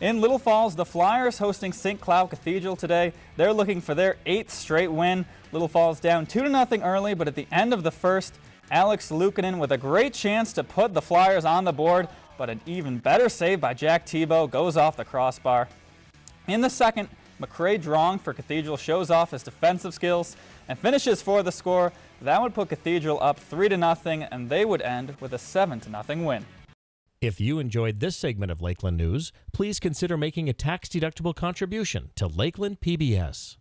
In Little Falls, the Flyers hosting St. Cloud Cathedral today. They're looking for their eighth straight win. Little Falls down 2 to nothing early, but at the end of the first, Alex Luukkonen with a great chance to put the Flyers on the board, but an even better save by Jack Tebow goes off the crossbar. In the second, McCray Drong for Cathedral shows off his defensive skills and finishes for the score. That would put Cathedral up 3 to nothing, and they would end with a 7 to nothing win. If you enjoyed this segment of Lakeland News, please consider making a tax-deductible contribution to Lakeland PBS.